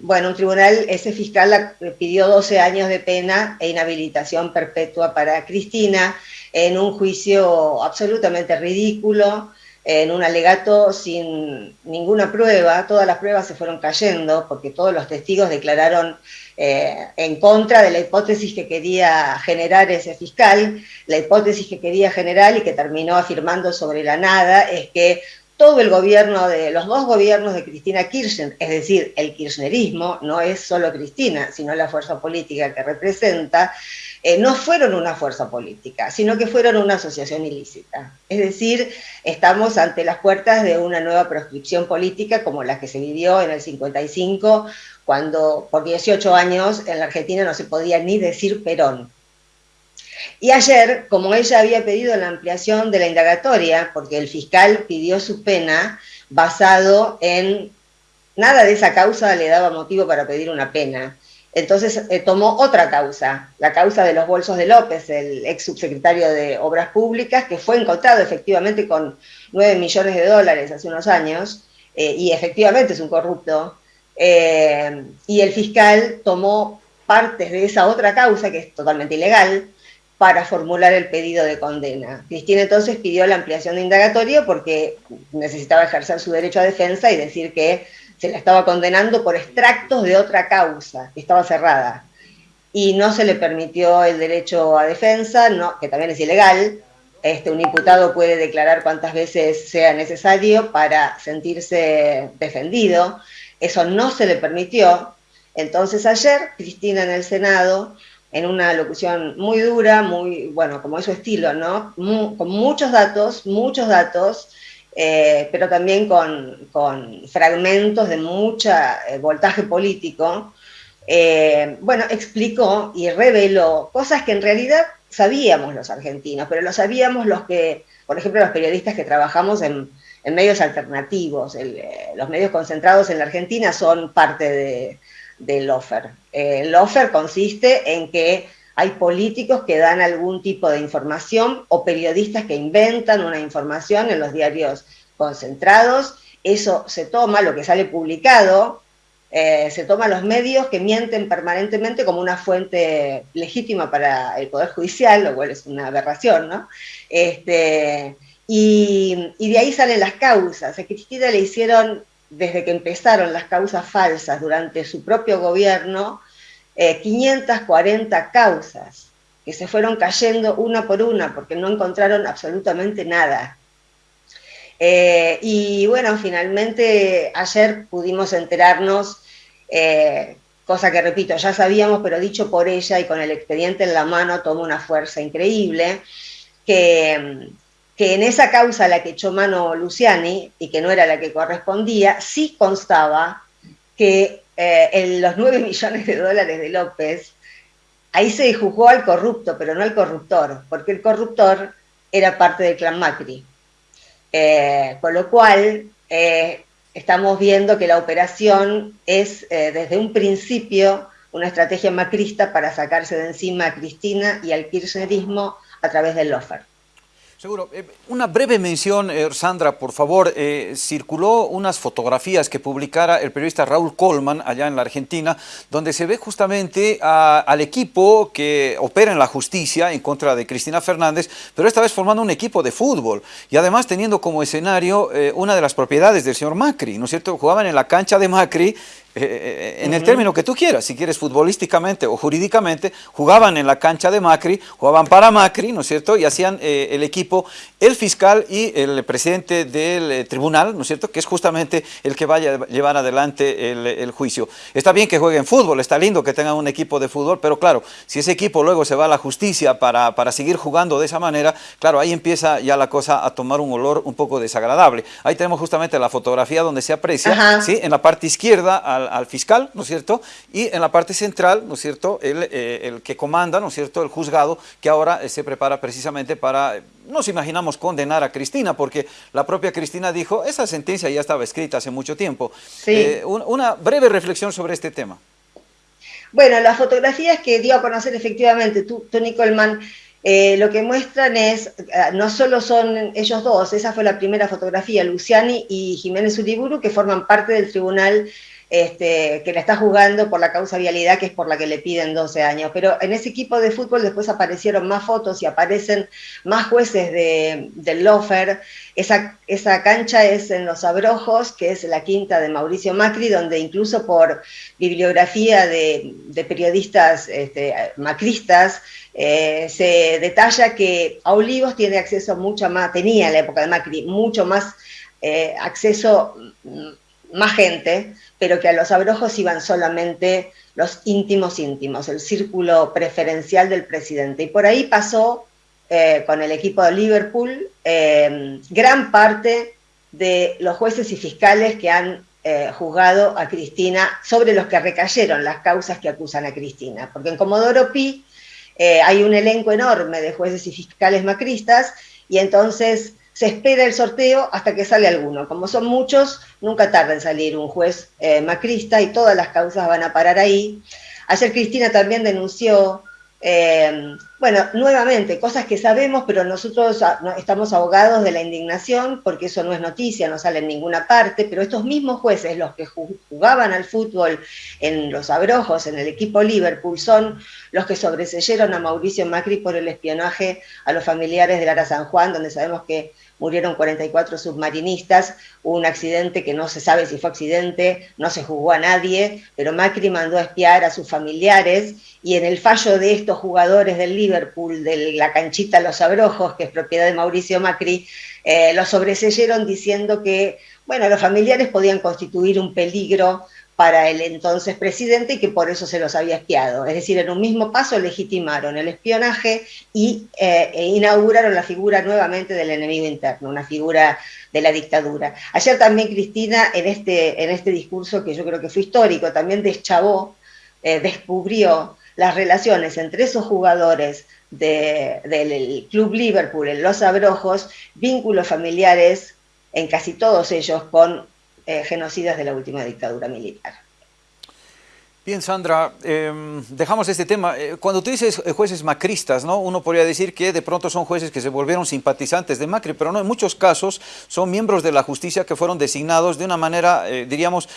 bueno, un tribunal, ese fiscal pidió 12 años de pena e inhabilitación perpetua para Cristina en un juicio absolutamente ridículo, en un alegato sin ninguna prueba, todas las pruebas se fueron cayendo porque todos los testigos declararon eh, en contra de la hipótesis que quería generar ese fiscal. La hipótesis que quería generar y que terminó afirmando sobre la nada es que todo el gobierno de los dos gobiernos de Cristina Kirchner, es decir, el kirchnerismo, no es solo Cristina, sino la fuerza política que representa, eh, no fueron una fuerza política, sino que fueron una asociación ilícita. Es decir, estamos ante las puertas de una nueva proscripción política como la que se vivió en el 55, cuando por 18 años en la Argentina no se podía ni decir Perón. Y ayer, como ella había pedido la ampliación de la indagatoria, porque el fiscal pidió su pena basado en nada de esa causa le daba motivo para pedir una pena, entonces eh, tomó otra causa, la causa de los bolsos de López, el ex subsecretario de Obras Públicas, que fue encontrado efectivamente con 9 millones de dólares hace unos años, eh, y efectivamente es un corrupto, eh, y el fiscal tomó partes de esa otra causa, que es totalmente ilegal, para formular el pedido de condena. Cristina entonces pidió la ampliación de indagatorio porque necesitaba ejercer su derecho a defensa y decir que se la estaba condenando por extractos de otra causa, que estaba cerrada. Y no se le permitió el derecho a defensa, que también es ilegal. Este, un imputado puede declarar cuantas veces sea necesario para sentirse defendido. Eso no se le permitió. Entonces ayer, Cristina en el Senado, en una locución muy dura, muy, bueno, como es su estilo, ¿no? con muchos datos, muchos datos, eh, pero también con, fragmentos de mucho eh, voltaje político, eh, bueno, explicó y reveló cosas que en realidad sabíamos los argentinos, pero lo sabíamos los que, por ejemplo, los periodistas que trabajamos en, en medios alternativos. Los medios concentrados en la Argentina son parte de, del offer. el offer consiste en que hay políticos que dan algún tipo de información o periodistas que inventan una información en los diarios concentrados. Eso se toma, lo que sale publicado, eh, se toma los medios que mienten permanentemente como una fuente legítima para el Poder Judicial, lo cual es una aberración, ¿no? Este, y, de ahí salen las causas. A Cristina le hicieron, desde que empezaron las causas falsas durante su propio gobierno, 540 eh, causas que se fueron cayendo una por una porque no encontraron absolutamente nada. Eh, y bueno, finalmente ayer pudimos enterarnos, eh, cosa que repito, ya sabíamos, pero dicho por ella y con el expediente en la mano toma una fuerza increíble, que, que en esa causa a la que echó mano Luciani y que no era la que correspondía, sí constaba que eh, en los 9 millones de dólares de López, ahí se juzgó al corrupto, pero no al corruptor, porque el corruptor era parte del clan Macri. Eh, con lo cual, eh, estamos viendo que la operación es desde un principio una estrategia macrista para sacarse de encima a Cristina y al kirchnerismo a través del lofer. Seguro. Eh, una breve mención, eh, Sandra, por favor. Eh, circuló unas fotografías que publicara el periodista Raúl Colman allá en la Argentina, donde se ve justamente al equipo que opera en la justicia en contra de Cristina Fernández, pero esta vez formando un equipo de fútbol y además teniendo como escenario una de las propiedades del señor Macri, ¿no es cierto? Jugaban en la cancha de Macri eh, eh, en el término que tú quieras, si quieres futbolísticamente o jurídicamente, jugaban en la cancha de Macri, jugaban para Macri, ¿no es cierto? Y hacían eh, el equipo, el fiscal y el presidente del tribunal, ¿no es cierto? Que es justamente el que vaya a llevar adelante el, juicio. Está bien que jueguen fútbol, está lindo que tengan un equipo de fútbol, pero claro, si ese equipo luego se va a la justicia para, para seguir jugando de esa manera, claro, ahí empieza ya la cosa a tomar un olor un poco desagradable. Ahí tenemos justamente la fotografía donde se aprecia, ¿sí? En la parte izquierda, al al, fiscal, ¿no es cierto? Y en la parte central, ¿no es cierto?, el, eh, el que comanda, ¿no es cierto?, el juzgado que ahora eh, se prepara precisamente para, nos imaginamos, condenar a Cristina, porque la propia Cristina dijo, esa sentencia ya estaba escrita hace mucho tiempo. Sí. Eh, una breve reflexión sobre este tema. Bueno, las fotografías que dio a conocer efectivamente tú, Tony Coleman, lo que muestran es, no solo son ellos dos, esa fue la primera fotografía, Luciani y Jiménez Uriburu, que forman parte del tribunal este, que la está jugando por la causa vialidad, que es por la que le piden 12 años. Pero en ese equipo de fútbol después aparecieron más fotos y aparecen más jueces de, del Lofer. Esa, esa cancha es en Los Abrojos, que es la quinta de Mauricio Macri, donde incluso por bibliografía de, periodistas este, macristas, eh, se detalla que a Olivos tiene acceso mucho más, tenía en la época de Macri, mucho más eh, acceso más gente, pero que a los abrojos iban solamente los íntimos íntimos, el círculo preferencial del presidente. Y por ahí pasó eh, con el equipo de Liverpool eh, gran parte de los jueces y fiscales que han eh, juzgado a Cristina, sobre los que recayeron las causas que acusan a Cristina. Porque en Comodoro Pi hay un elenco enorme de jueces y fiscales macristas, y entonces se espera el sorteo hasta que sale alguno. Como son muchos, nunca tarda en salir un juez eh, macrista y todas las causas van a parar ahí. Ayer Cristina también denunció eh, bueno, nuevamente, cosas que sabemos, pero nosotros estamos ahogados de la indignación porque eso no es noticia, no sale en ninguna parte, pero estos mismos jueces, los que jugaban al fútbol en los abrojos, en el equipo Liverpool, son los que sobreseyeron a Mauricio Macri por el espionaje a los familiares de Lara San Juan, donde sabemos que murieron 44 submarinistas, hubo un accidente que no se sabe si fue accidente, no se jugó a nadie, pero Macri mandó a espiar a sus familiares y en el fallo de estos jugadores del Liverpool, de la canchita Los Abrojos, que es propiedad de Mauricio Macri, eh, lo sobreseyeron diciendo que, bueno, los familiares podían constituir un peligro para el entonces presidente y que por eso se los había espiado. Es decir, en un mismo paso legitimaron el espionaje y eh, e inauguraron la figura nuevamente del enemigo interno, una figura de la dictadura. Ayer también Cristina, en este, en este discurso que yo creo que fue histórico, también deschavó, eh, descubrió las relaciones entre esos jugadores del Club Liverpool en Los Abrojos, vínculos familiares en casi todos ellos con genocidas de la última dictadura militar. Bien, Sandra, em, dejamos este tema. Eh, cuando tú dices eh, jueces macristas, ¿no? uno podría decir que de pronto son jueces que se volvieron simpatizantes de Macri, pero no, en muchos casos son miembros de la justicia que fueron designados de una manera, eh, diríamos,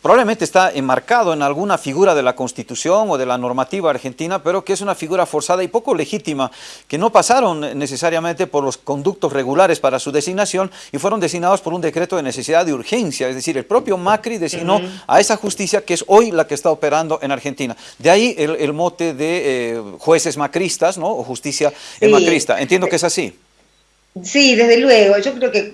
probablemente está enmarcado en alguna figura de la Constitución o de la normativa argentina, pero que es una figura forzada y poco legítima, que no pasaron necesariamente por los conductos regulares para su designación y fueron designados por un decreto de necesidad de urgencia. Es decir, el propio Macri designó a esa justicia que es hoy la que está operando en Argentina. De ahí el, mote de eh, jueces macristas, ¿no? O justicia macrista. Entiendo que es así. Sí, desde luego. Yo creo que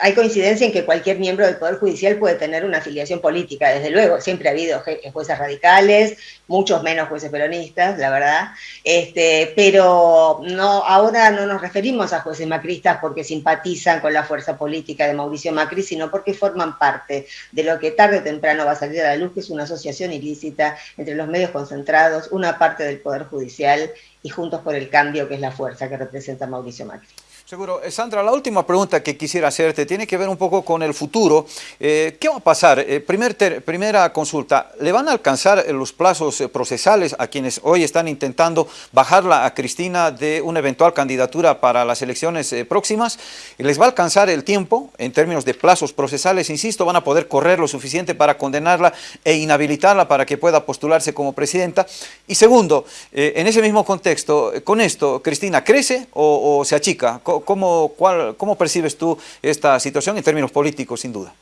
hay coincidencia en que cualquier miembro del Poder Judicial puede tener una afiliación política, desde luego. Siempre ha habido jueces radicales, muchos menos jueces peronistas, la verdad. Este, pero no, ahora no nos referimos a jueces macristas porque simpatizan con la fuerza política de Mauricio Macri, sino porque forman parte de lo que tarde o temprano va a salir a la luz, que es una asociación ilícita entre los medios concentrados, una parte del Poder Judicial y Juntos por el Cambio, que es la fuerza que representa Mauricio Macri. Seguro. Eh, Sandra, la última pregunta que quisiera hacerte tiene que ver un poco con el futuro. Eh, ¿Qué va a pasar? Eh, primera consulta, ¿le van a alcanzar los plazos procesales a quienes hoy están intentando bajarla a Cristina de una eventual candidatura para las elecciones próximas? ¿Les va a alcanzar el tiempo en términos de plazos procesales? Insisto, ¿van a poder correr lo suficiente para condenarla e inhabilitarla para que pueda postularse como presidenta? Y segundo, en ese mismo contexto, con esto, ¿Cristina crece o se achica? ¿Cómo, cuál, ¿Cómo percibes tú esta situación en términos políticos, sin duda?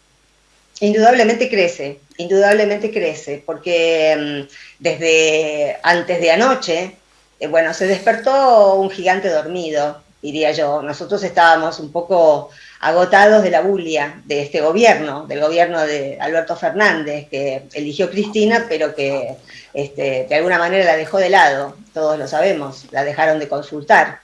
Indudablemente crece, indudablemente crece, porque mm, desde antes de anoche, eh, bueno, se despertó un gigante dormido, diría yo. Nosotros estábamos un poco agotados de la bulia de este gobierno, del gobierno de Alberto Fernández, que eligió Cristina, pero que este, de alguna manera la dejó de lado, todos lo sabemos, la dejaron de consultar.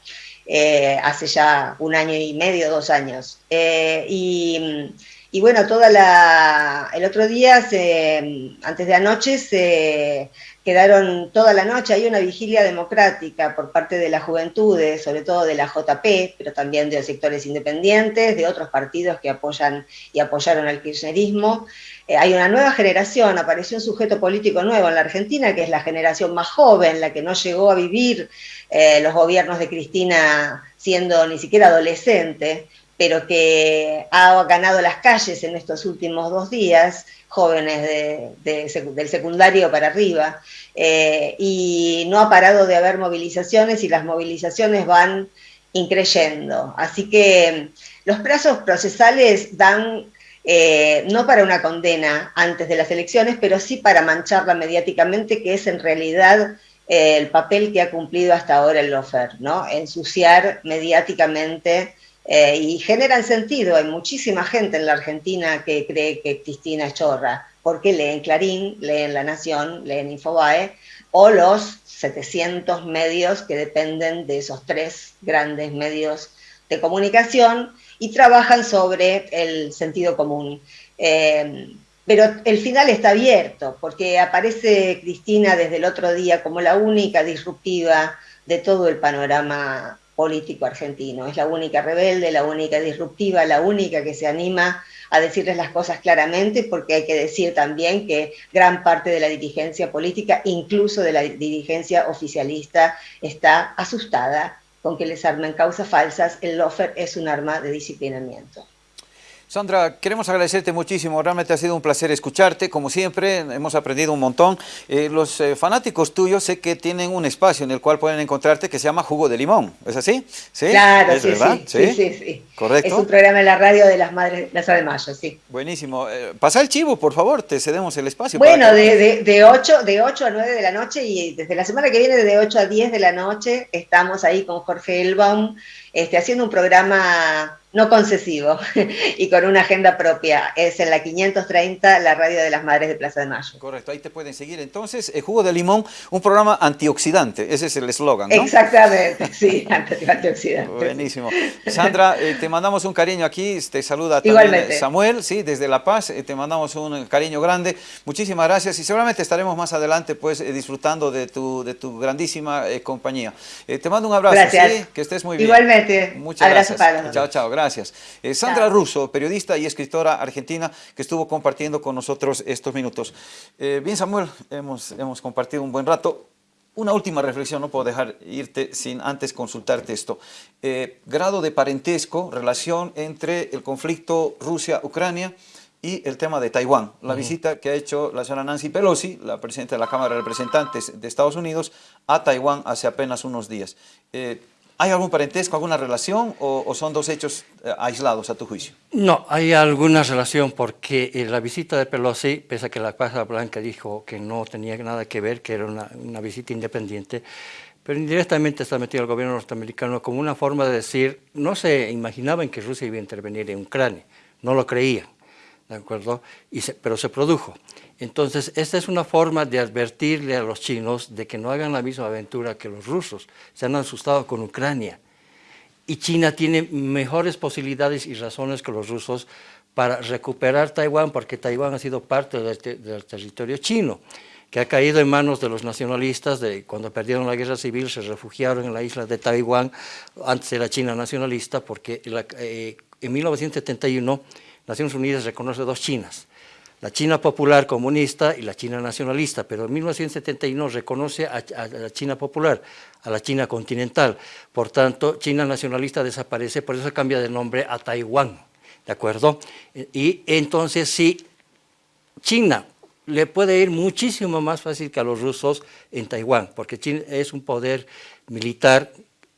Eh, hace ya un año y medio, dos años. Eh, y, bueno, toda la, el otro día, antes de anoche, se quedaron toda la noche, hay una vigilia democrática por parte de las juventudes, sobre todo de la JP, pero también de sectores independientes, de otros partidos que apoyan y apoyaron al kirchnerismo. Eh, hay una nueva generación, apareció un sujeto político nuevo en la Argentina, que es la generación más joven, la que no llegó a vivir eh, los gobiernos de Cristina siendo ni siquiera adolescente, pero que ha ganado las calles en estos últimos dos días, jóvenes del secundario para arriba, eh, y no ha parado de haber movilizaciones y las movilizaciones van increyendo. Así que los plazos procesales dan eh, no para una condena antes de las elecciones, pero sí para mancharla mediáticamente, que es en realidad el papel que ha cumplido hasta ahora el LOFER, ¿no? Ensuciar mediáticamente eh, y generan sentido. Hay muchísima gente en la Argentina que cree que Cristina es chorra, porque leen Clarín, leen La Nación, leen Infobae, o los 700 medios que dependen de esos tres grandes medios de comunicación y trabajan sobre el sentido común. Eh, pero el final está abierto, porque aparece Cristina desde el otro día como la única disruptiva de todo el panorama político argentino. Es la única rebelde, la única disruptiva, la única que se anima a decirles las cosas claramente, porque hay que decir también que gran parte de la dirigencia política, incluso de la dirigencia oficialista, está asustada con que les armen causas falsas, el lofer es un arma de disciplinamiento. Sandra, queremos agradecerte muchísimo, realmente ha sido un placer escucharte, como siempre, hemos aprendido un montón. Eh, los eh, fanáticos tuyos sé que tienen un espacio en el cual pueden encontrarte que se llama Jugo de Limón, ¿es así? ¿Sí? Claro, sí, sí, sí, sí, Correcto. Es un programa en la radio de las Madres Plaza de Mayo, sí. Buenísimo. Eh, pasa el chivo, por favor, te cedemos el espacio. Bueno, de, de, 8, de 8 a 9 de la noche y desde la semana que viene de 8 a 10 de la noche estamos ahí con Jorge Elbaum este, haciendo un programa no concesivo [laughs] y con una agenda propia. Es en la 530, la radio de las Madres de Plaza de Mayo. Correcto, ahí te pueden seguir. Entonces, el Jugo de Limón, un programa antioxidante, ese es el eslogan, ¿no? Exactamente, sí, [laughs] antioxidante. Buenísimo. Sandra, eh, te mandamos un cariño aquí, te saluda también Samuel, sí, desde La Paz, eh, te mandamos un cariño grande. Muchísimas gracias y seguramente estaremos más adelante pues eh, disfrutando de tu, de tu grandísima compañía. te mando un abrazo, gracias. que estés muy bien. Igualmente. Muchas gracias. Chao, chao, gracias. Gracias. Eh, Sandra Russo, periodista y escritora argentina que estuvo compartiendo con nosotros estos minutos. Eh, bien, Samuel, hemos, hemos compartido un buen rato. Una última reflexión, no puedo dejar irte sin antes consultarte esto. Eh, grado de parentesco, relación entre el conflicto Rusia-Ucrania y el tema de Taiwán. La visita que ha hecho la señora Nancy Pelosi, la presidenta de la Cámara de Representantes de Estados Unidos, a Taiwán hace apenas unos días. Eh, ¿Hay algún parentesco, alguna relación o, son dos hechos eh, aislados a tu juicio? No, hay alguna relación porque eh, la visita de Pelosi, pese a que la Casa Blanca dijo que no tenía nada que ver, que era una, visita independiente, pero indirectamente está metido el gobierno norteamericano como una forma de decir, no se imaginaban que Rusia iba a intervenir en Ucrania, no lo creían, ¿de acuerdo? Pero se produjo. Entonces, esta es una forma de advertirle a los chinos de que no hagan la misma aventura que los rusos. Se han asustado con Ucrania. Y China tiene mejores posibilidades y razones que los rusos para recuperar Taiwán, porque Taiwán ha sido parte del, territorio chino, que ha caído en manos de los nacionalistas, de, cuando perdieron la guerra civil se refugiaron en la isla de Taiwán, antes era China nacionalista, porque eh, en 1971 Naciones Unidas reconoce dos Chinas, la China popular comunista y la China nacionalista, pero en 1971 reconoce a, la China popular, a la China continental. Por tanto, China nacionalista desaparece, por eso cambia de nombre a Taiwán, ¿de acuerdo? Y entonces sí, China le puede ir muchísimo más fácil que a los rusos en Taiwán, porque China es un poder militar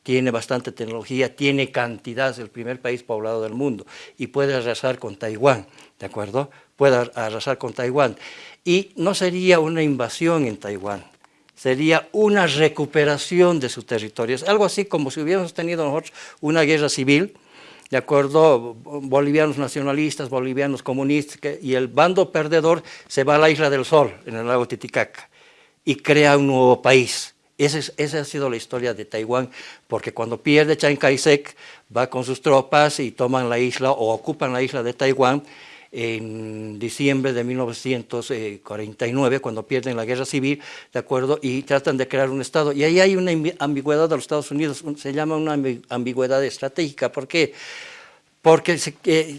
tiene bastante tecnología, tiene cantidad, es el primer país poblado del mundo y puede arrasar con Taiwán, ¿de acuerdo? Puede arrasar con Taiwán. Y no sería una invasión en Taiwán, sería una recuperación de sus territorios, algo así como si hubiéramos tenido nosotros una guerra civil, ¿de acuerdo? Bolivianos nacionalistas, bolivianos comunistas, y el bando perdedor se va a la Isla del Sol, en el lago Titicaca, y crea un nuevo país esa, ha sido la historia de Taiwán, porque cuando pierde Chiang Kai-shek, va con sus tropas y toman la isla o ocupan la isla de Taiwán en diciembre de 1949, cuando pierden la guerra civil, ¿de acuerdo? Y tratan de crear un Estado. Y ahí hay una ambigüedad de los Estados Unidos, se llama una ambigüedad estratégica. ¿Por qué? porque se,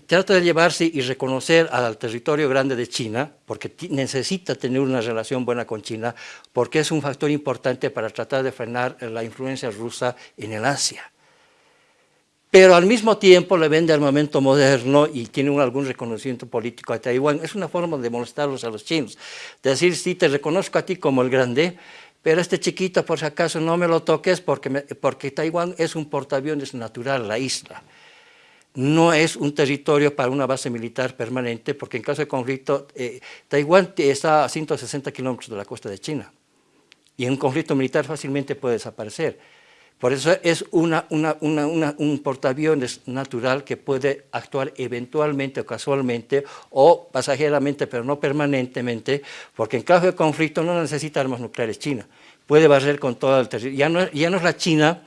trata de llevarse y reconocer al territorio grande de China, porque necesita tener una relación buena con China, porque es un factor importante para tratar de frenar la influencia rusa en el Asia. Pero al mismo tiempo le vende armamento moderno y tiene algún reconocimiento político a Taiwán. Es una forma de molestarlos a los chinos, de decir, sí, te reconozco a ti como el grande, pero este chiquito, por si acaso, no me lo toques porque, porque Taiwán es un portaaviones natural, la isla no es un territorio para una base militar permanente, porque en caso de conflicto, eh, Taiwán está a 160 kilómetros de la costa de China, y en un conflicto militar fácilmente puede desaparecer. Por eso es un portaaviones natural que puede actuar eventualmente o casualmente o pasajeramente, pero no permanentemente, porque en caso de conflicto no necesita armas nucleares China. Puede barrer con todo el territorio. Ya ya no es la China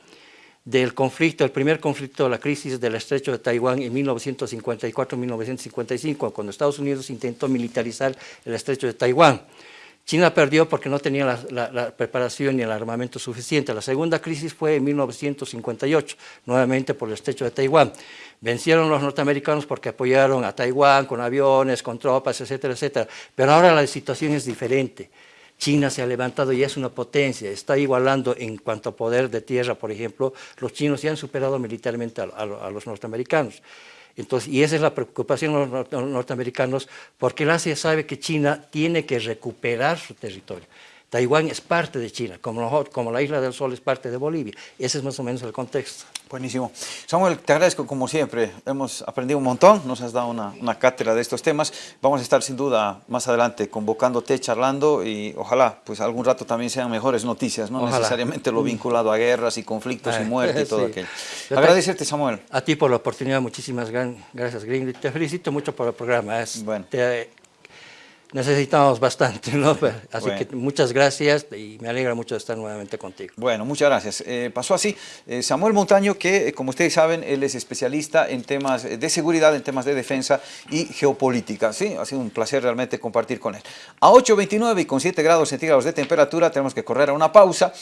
del conflicto, el primer conflicto, la crisis del estrecho de Taiwán en 1954-1955, cuando Estados Unidos intentó militarizar el estrecho de Taiwán. China perdió porque no tenía la, preparación ni el armamento suficiente. La segunda crisis fue en 1958, nuevamente por el estrecho de Taiwán. Vencieron los norteamericanos porque apoyaron a Taiwán con aviones, con tropas, etcétera, etcétera. Pero ahora la situación es diferente. China se ha levantado y es una potencia, está igualando en cuanto a poder de tierra, por ejemplo, los chinos ya han superado militarmente a, los norteamericanos. Entonces, y esa es la preocupación de los norteamericanos, porque el Asia sabe que China tiene que recuperar su territorio. Taiwán es parte de China, como, como la Isla del Sol es parte de Bolivia. Ese es más o menos el contexto. Buenísimo. Samuel, te agradezco como siempre. Hemos aprendido un montón, nos has dado una, una, cátedra de estos temas. Vamos a estar sin duda más adelante convocándote, charlando y ojalá pues algún rato también sean mejores noticias, no necesariamente lo vinculado a guerras y conflictos y muerte y todo aquello. Agradecerte, Samuel. A ti por la oportunidad, muchísimas gracias, Green. Te felicito mucho por el programa. Es, bueno necesitamos bastante, ¿no? [laughs] Así que muchas gracias y me alegra mucho estar nuevamente contigo. Bueno, muchas gracias. Eh, pasó así eh, Samuel Montaño, que eh, como ustedes saben, él es especialista en temas de seguridad, en temas de defensa y geopolítica. Sí, ha sido un placer realmente compartir con él. A 8.29 y con 7 grados centígrados de temperatura tenemos que correr a una pausa.